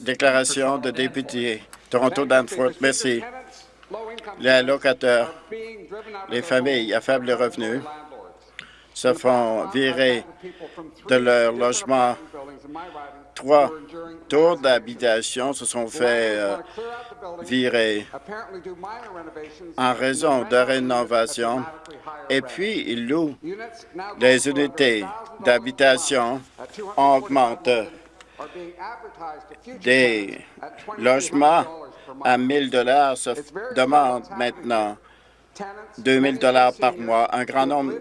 Déclaration de député. Toronto Danforth, merci. Les locataires, les familles à faible revenu se font virer de leur logement. Trois tours d'habitation se sont fait euh, virer en raison de rénovation et puis ils louent. Les unités d'habitation augmentent des logements à 1 dollars se demandent maintenant 2 000 dollars par mois. Un grand nombre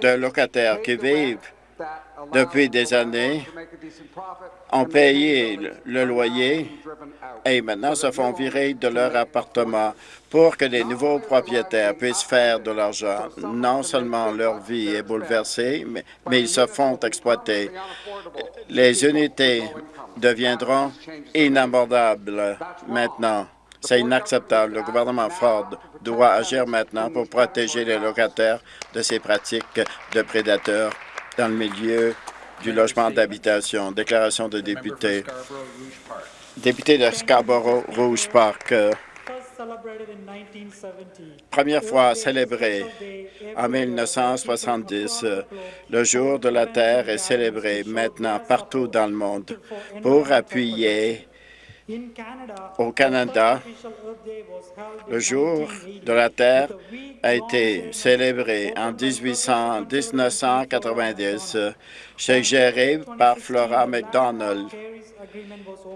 de locataires qui vivent depuis des années ont payé le loyer et maintenant se font virer de leur appartement pour que les nouveaux propriétaires puissent faire de l'argent. Non seulement leur vie est bouleversée, mais, mais ils se font exploiter. Les unités deviendront inabordables maintenant. C'est inacceptable. Le gouvernement Ford doit agir maintenant pour protéger les locataires de ces pratiques de prédateurs dans le milieu du logement d'habitation. Déclaration de député. Député de Scarborough-Rouge Park. Première fois célébré en 1970, euh, le jour de la Terre est célébré maintenant partout dans le monde pour appuyer au Canada, le jour de la Terre a été célébré en 1800 1990, suggéré par Flora MacDonald.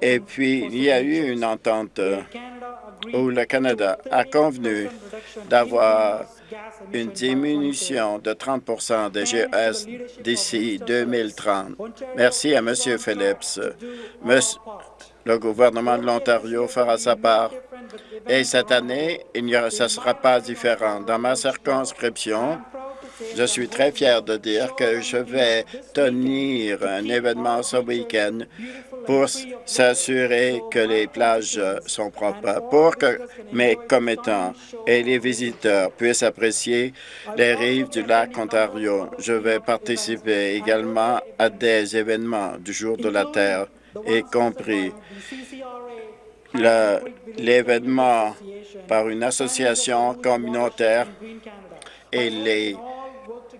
Et puis, il y a eu une entente où le Canada a convenu d'avoir une diminution de 30% des GES d'ici 2030. Merci à M. Phillips. Monsieur- le gouvernement de l'Ontario fera sa part. Et cette année, il ne sera pas différent. Dans ma circonscription, je suis très fier de dire que je vais tenir un événement ce week-end pour s'assurer que les plages sont propres, pour que mes commettants et les visiteurs puissent apprécier les rives du lac Ontario. Je vais participer également à des événements du jour de la Terre, y compris l'événement par une association communautaire et les,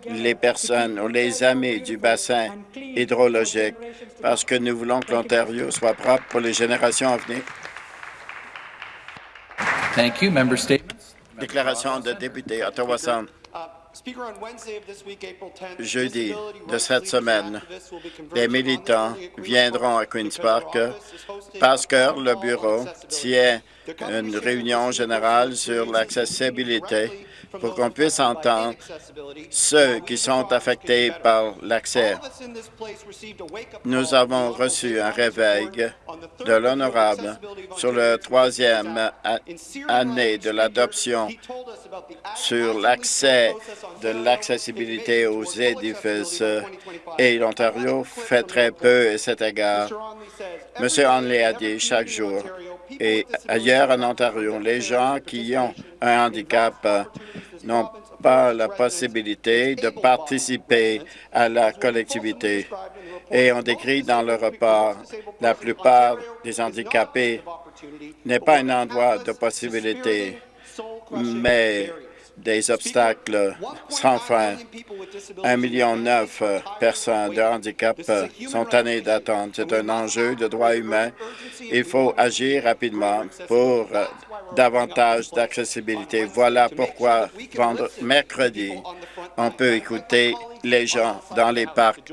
les personnes ou les amis du bassin hydrologique parce que nous voulons que l'Ontario soit propre pour les générations à venir. Thank you. Member statements. Déclaration de député Ottawa Centre. Jeudi de cette semaine, les militants viendront à Queen's Park parce que le bureau tient une réunion générale sur l'accessibilité pour qu'on puisse entendre ceux qui sont affectés par l'accès. Nous avons reçu un réveil de l'honorable sur la troisième année de l'adoption sur l'accès de l'accessibilité aux édifices et l'Ontario fait très peu à cet égard. M. Hanley a dit chaque jour et ailleurs en Ontario, les gens qui ont un handicap n'ont pas la possibilité de participer à la collectivité. Et on décrit dans le rapport, la plupart des handicapés n'est pas un endroit de possibilité, mais des obstacles sans fin. Un million neuf euh, personnes de handicap euh, sont tannées d'attendre. C'est un enjeu de droits humains. Il faut agir rapidement pour euh, davantage d'accessibilité. Voilà pourquoi mercredi, on peut écouter les gens dans les parcs.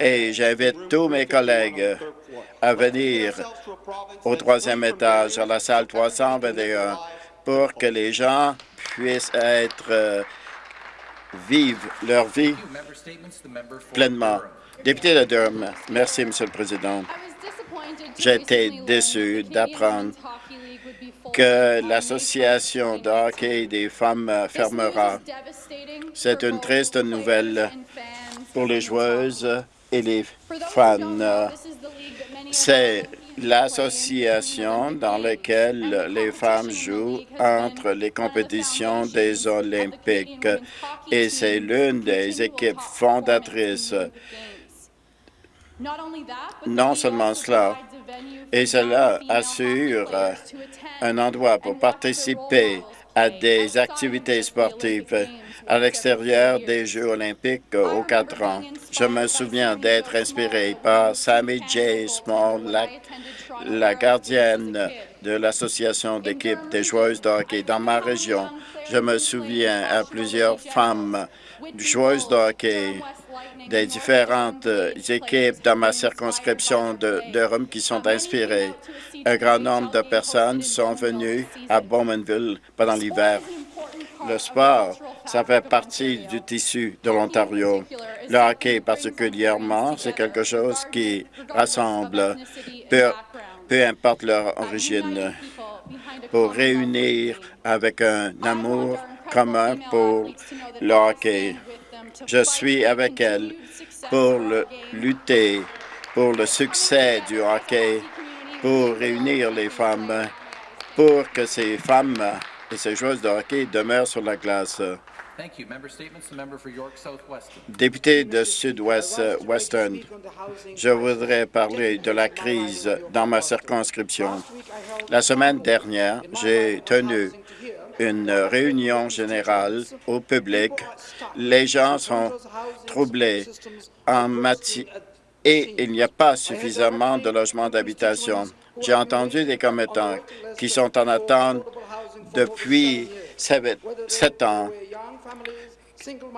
Et j'invite tous mes collègues à venir au troisième étage, à la salle 321, pour que les gens puissent être euh, vivre leur vie pleinement. Député de Durham, merci, Monsieur le Président. Été déçu d'apprendre Que l'association de hockey des femmes fermera. C'est une triste nouvelle pour les joueuses et les fans. C'est l'association dans laquelle les femmes jouent entre les compétitions des Olympiques et c'est l'une des équipes fondatrices. Non seulement cela, et cela assure un endroit pour participer à des activités sportives à l'extérieur des Jeux olympiques aux quatre ans. Je me souviens d'être inspiré par Sammy J. Small, la, la gardienne de l'Association d'équipes des joueuses de hockey dans ma région. Je me souviens à plusieurs femmes joueuses de hockey des différentes équipes dans ma circonscription de Durham qui sont inspirées. Un grand nombre de personnes sont venues à Bowmanville pendant l'hiver. Le sport, ça fait partie du tissu de l'Ontario. Le hockey particulièrement, c'est quelque chose qui rassemble, peu, peu importe leur origine, pour réunir avec un amour commun pour le hockey. Je suis avec elle pour le, lutter pour le succès du hockey, pour réunir les femmes, pour que ces femmes et ces joueuses de hockey demeurent sur la glace. Député de Sud-Ouest Western, je voudrais parler de la crise dans ma circonscription. La semaine dernière, j'ai tenu une réunion générale au public. Les gens sont troublés en matière et il n'y a pas suffisamment de logements d'habitation. J'ai entendu des commettants qui sont en attente depuis sept ans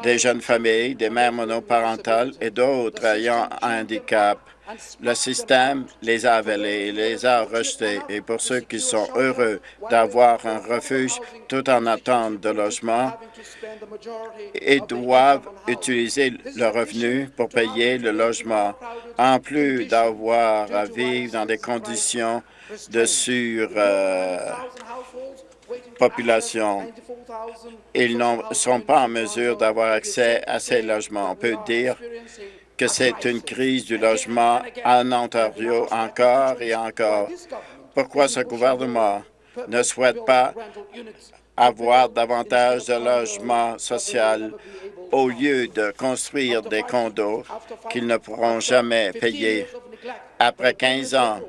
des jeunes familles, des mères monoparentales et d'autres ayant un handicap. Le système les a avalés, les a rejetés. Et pour ceux qui sont heureux d'avoir un refuge tout en attente de logement, ils doivent utiliser le revenu pour payer le logement, en plus d'avoir à vivre dans des conditions de sur... euh, population. Ils ne sont pas en mesure d'avoir accès à ces logements. On peut dire que c'est une crise du logement en Ontario encore et encore. Pourquoi ce gouvernement ne souhaite pas avoir davantage de logements sociaux au lieu de construire des condos qu'ils ne pourront jamais payer? Après 15 ans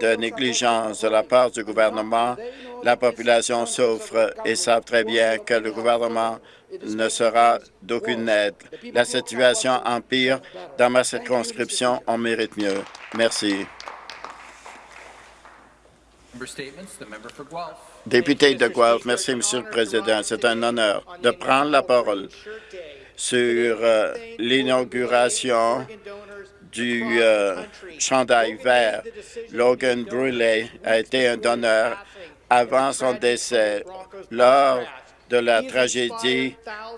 de négligence de la part du gouvernement, la population souffre et savent très bien que le gouvernement ne sera d'aucune aide. La situation empire dans ma circonscription. On mérite mieux. Merci. Député de Guelph, merci, Monsieur le Président. C'est un honneur de prendre la parole sur euh, l'inauguration du euh, chandail vert. Logan Brûlé a été un donneur avant son décès lors de la tragédie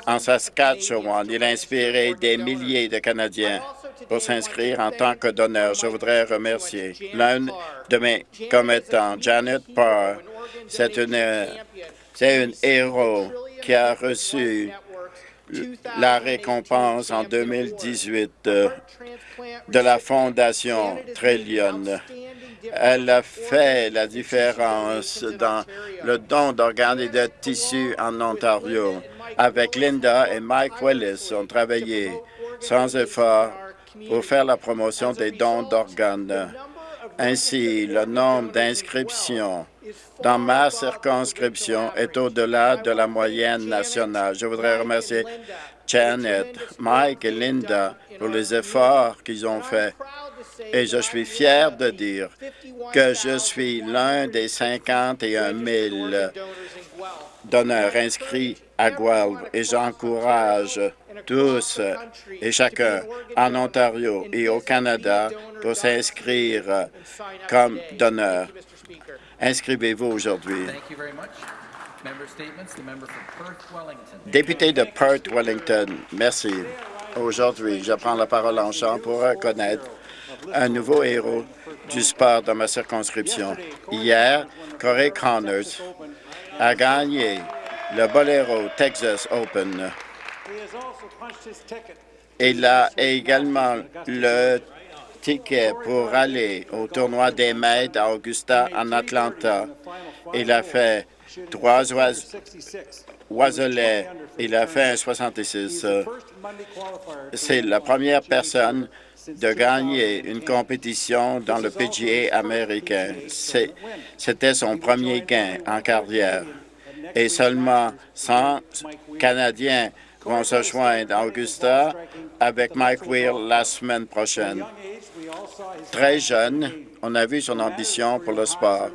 en Saskatchewan. Il a inspiré des milliers de Canadiens pour s'inscrire en tant que donneur. Je voudrais remercier l'un de mes commettants, Janet Parr. C'est une, c'est un héros qui a reçu la récompense en 2018 de, de la Fondation Trillion. Elle a fait la différence dans le don d'organes et de tissus en Ontario. Avec Linda et Mike Willis, ont travaillé sans effort pour faire la promotion des dons d'organes. Ainsi, le nombre d'inscriptions dans ma circonscription est au-delà de la moyenne nationale. Je voudrais remercier Janet, Mike et Linda pour les efforts qu'ils ont faits. Et je suis fier de dire que je suis l'un des 51 000 donneurs inscrits à Guelph et j'encourage tous et chacun en Ontario et au Canada pour s'inscrire comme donneur. Inscrivez-vous aujourd'hui. Député de Perth Wellington, merci. Aujourd'hui, je prends la parole en chant pour reconnaître un nouveau héros du sport dans ma circonscription. Hier, Corey Connors a gagné le Bolero Texas Open. Il a également le pour aller au tournoi des maîtres à Augusta, en Atlanta. Il a fait trois oise- oiselets. Il a fait un 66. C'est la première personne de gagner une compétition dans le PGA américain. C'était son premier gain en carrière. Et seulement 100 Canadiens vont se joindre à Augusta avec Mike Weir la semaine prochaine. Très jeune, on a vu son ambition pour le sport.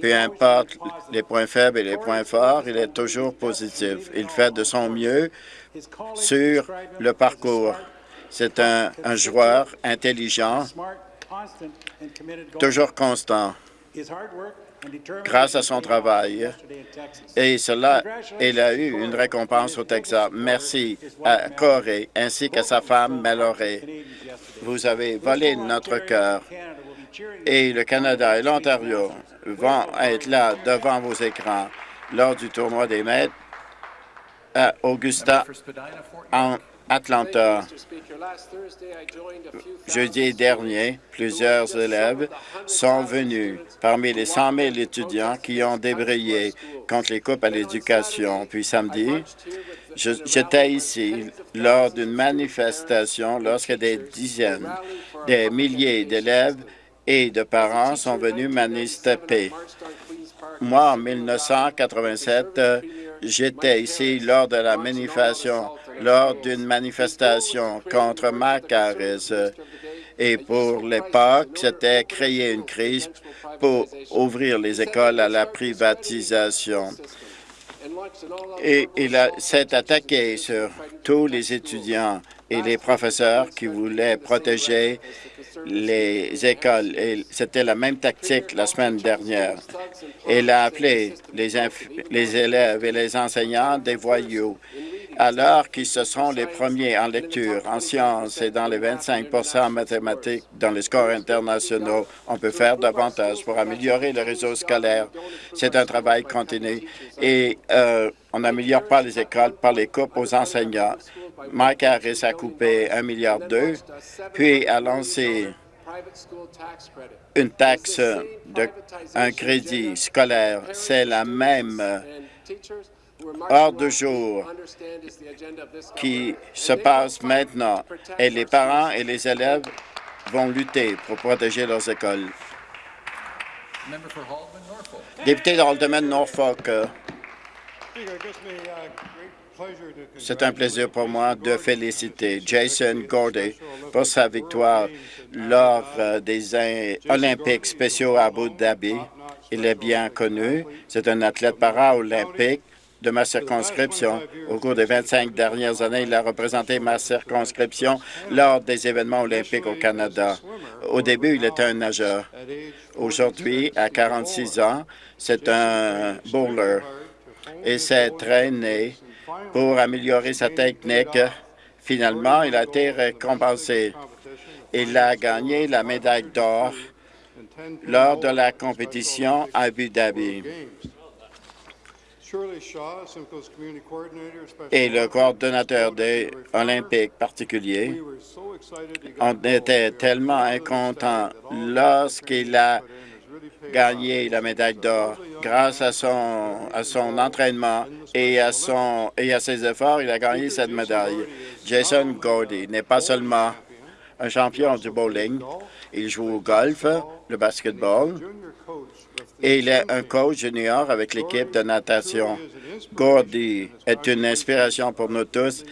Peu importe les points faibles et les points forts, il est toujours positif. Il fait de son mieux sur le parcours. C'est un, joueur intelligent, toujours constant, grâce à son travail. Et cela, il a eu une récompense au Texas. Merci à Corey ainsi qu'à sa femme Mallory. Vous avez volé notre cœur. Et le Canada et l'Ontario vont être là devant vos écrans lors du tournoi des maîtres à Augusta, en Atlanta. Jeudi dernier, plusieurs élèves sont venus parmi les 100 000 étudiants qui ont débrayé contre les coupes à l'éducation. Puis samedi, j'étais ici lors d'une manifestation lorsque des dizaines, des milliers d'élèves et de parents sont venus manifester. Moi, en 1987, j'étais ici lors de la manifestation, lors d'une manifestation contre Mac Harris. Et pour l'époque, c'était créer une crise pour ouvrir les écoles à la privatisation. Et il s'est attaqué sur tous les étudiants et les professeurs qui voulaient protéger les écoles. C'était la même tactique la semaine dernière. Il a appelé les, les élèves et les enseignants des voyous alors qu'ils se sont les premiers en lecture, en sciences et dans les 25% en mathématiques dans les scores internationaux. On peut faire davantage pour améliorer le réseau scolaire. C'est un travail continu et euh, on n'améliore pas les écoles par les coupes aux enseignants. Mike Harris a coupé 1,2 milliard, puis a lancé une taxe, un crédit scolaire. C'est la même heure de jour qui se passe maintenant et les parents et les élèves vont lutter pour protéger leurs écoles. Député de Haldeman-Norfolk, c'est un plaisir pour moi de féliciter Jason Gordy pour sa victoire lors euh, des Olympiques spéciaux à Abu Dhabi. Il est bien connu. C'est un athlète para-olympique de ma circonscription. Au cours des 25 dernières années, il a représenté ma circonscription lors des événements olympiques au Canada. Au début, il était un nageur. Aujourd'hui, à 46 ans, c'est un bowler et s'est traîné pour améliorer sa technique. Finalement, il a été récompensé. Il a gagné la médaille d'or lors de la compétition à Abu Dhabi. Et le coordonnateur des Olympiques particulier, on était tellement content lorsqu'il a gagné la médaille d'or. Grâce à son, à son entraînement et à, son, et à ses efforts, il a gagné cette médaille. Jason Gordy n'est pas seulement un champion du bowling, il joue au golf, le basketball, et il est un coach junior avec l'équipe de natation. Gordy est une inspiration pour nous tous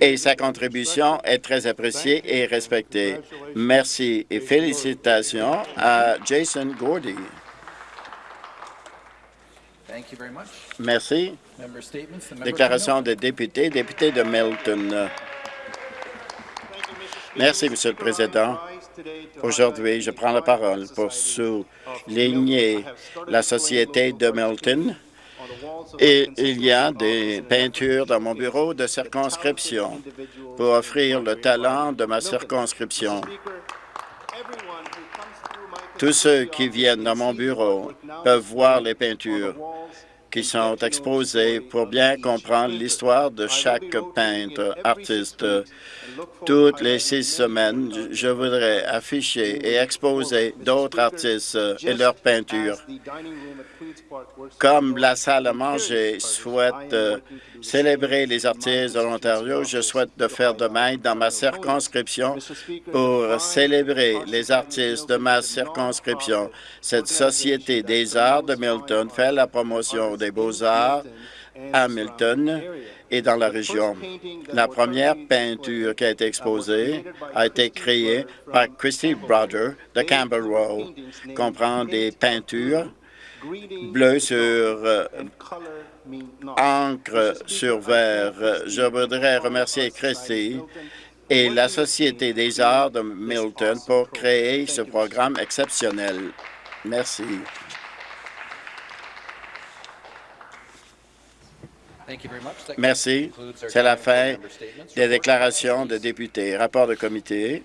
et sa contribution est très appréciée et respectée. Merci et félicitations à Jason Gordy. Merci. Déclaration des députés, député de Milton. Merci, Monsieur le Président. Aujourd'hui, je prends la parole pour souligner la Société de Milton et il y a des peintures dans mon bureau de circonscription pour offrir le talent de ma circonscription. Tous ceux qui viennent dans mon bureau peuvent voir les peintures qui sont exposés pour bien comprendre l'histoire de chaque peintre, artiste. Toutes les six semaines, je voudrais afficher et exposer d'autres artistes et leurs peintures. Comme la salle à manger souhaite célébrer les artistes de l'Ontario, je souhaite de faire de même dans ma circonscription pour célébrer les artistes de ma circonscription. Cette Société des arts de Milton fait la promotion beaux-arts à Milton et dans la région. La première peinture qui a été exposée a été créée par Christy Brother de Row, comprend des peintures bleues sur euh, encre sur verre. Je voudrais remercier Christy et la Société des arts de Milton pour créer ce programme exceptionnel. Merci. Thank you very much. That Merci. C'est la fin des déclarations de députés. Rapport de comité.